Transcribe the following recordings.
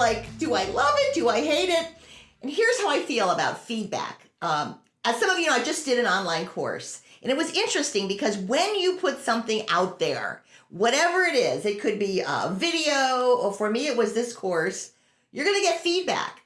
like, do I love it? Do I hate it? And here's how I feel about feedback. Um, as some of you know, I just did an online course. And it was interesting because when you put something out there, whatever it is, it could be a video, or for me, it was this course, you're going to get feedback.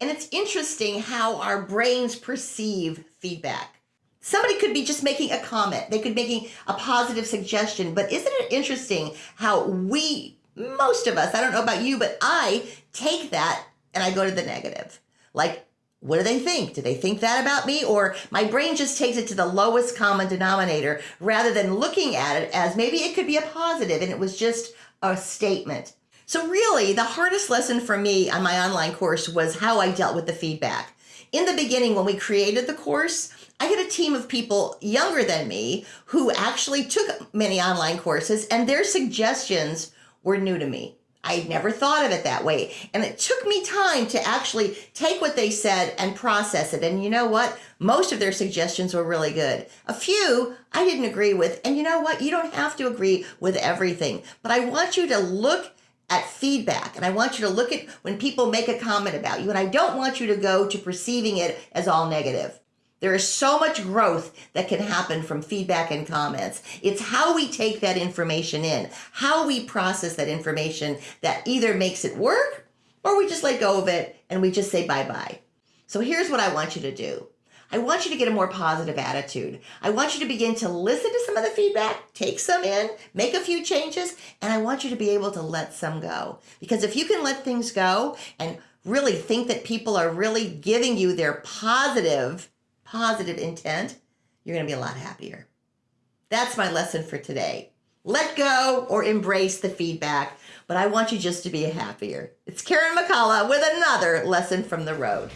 And it's interesting how our brains perceive feedback. Somebody could be just making a comment. They could be making a positive suggestion. But isn't it interesting how we, most of us, I don't know about you, but I take that and I go to the negative. Like, what do they think? Do they think that about me? Or my brain just takes it to the lowest common denominator rather than looking at it as maybe it could be a positive and it was just a statement. So, really, the hardest lesson for me on my online course was how I dealt with the feedback. In the beginning, when we created the course, I had a team of people younger than me who actually took many online courses, and their suggestions were new to me. I had never thought of it that way. And it took me time to actually take what they said and process it. And you know what? Most of their suggestions were really good. A few I didn't agree with. And you know what? You don't have to agree with everything. But I want you to look at feedback and I want you to look at when people make a comment about you. And I don't want you to go to perceiving it as all negative. There is so much growth that can happen from feedback and comments. It's how we take that information in, how we process that information that either makes it work or we just let go of it and we just say bye bye. So here's what I want you to do. I want you to get a more positive attitude. I want you to begin to listen to some of the feedback, take some in, make a few changes, and I want you to be able to let some go. Because if you can let things go and really think that people are really giving you their positive positive intent, you're going to be a lot happier. That's my lesson for today. Let go or embrace the feedback, but I want you just to be happier. It's Karen McCullough with another lesson from the road.